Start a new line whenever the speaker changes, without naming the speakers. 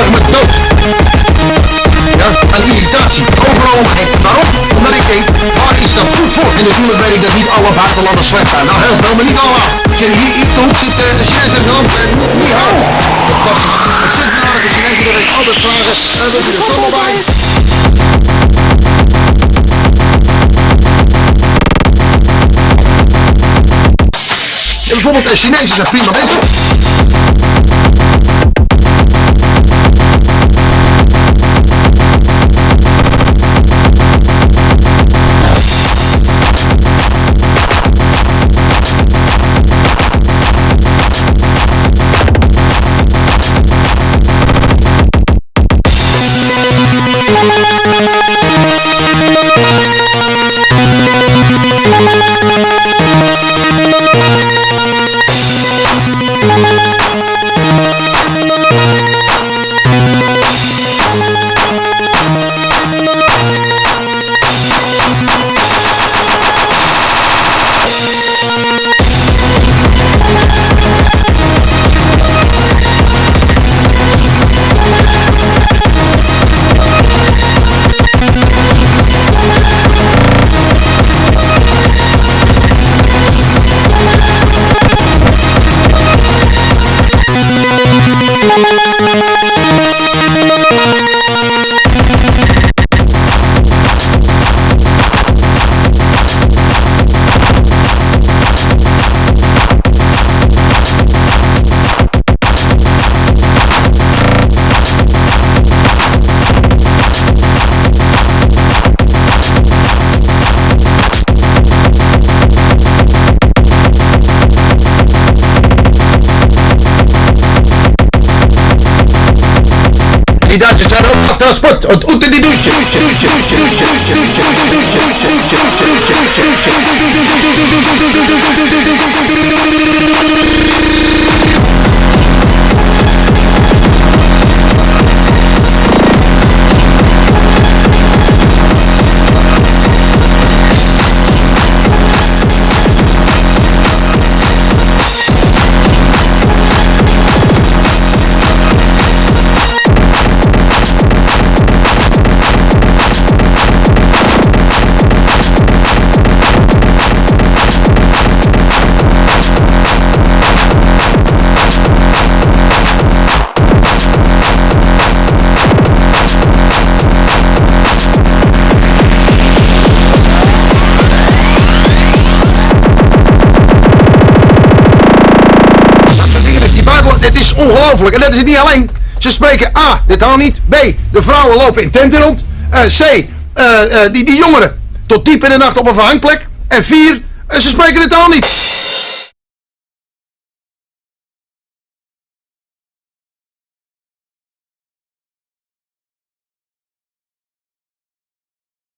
erg me dood. Ja, een irritatie. Overal omheen. Waarom? Omdat ik denk, waar is dat goed voor? En natuurlijk weet ik dat niet alle buitenlanders slecht zijn. Nou, heel veel, maar niet allemaal. Als je hier in de hoek zit, uh, de Chinees heeft hand, uh, niet houden. Fantastisch. Het zit aardige Chinezen, dat ik altijd vragen, uh, wil je er zomaar bij? En bijvoorbeeld de Chinezen zijn prima mensen. thank Bidacie czarowna w transport od uty di dusie Dusie, ongelooflijk. En dat is het niet alleen. Ze spreken A, dit al niet. B, de vrouwen lopen in tenten rond. Eh, C, eh, die, die jongeren tot diep in de nacht op een verhangplek. En vier, ze spreken het al niet.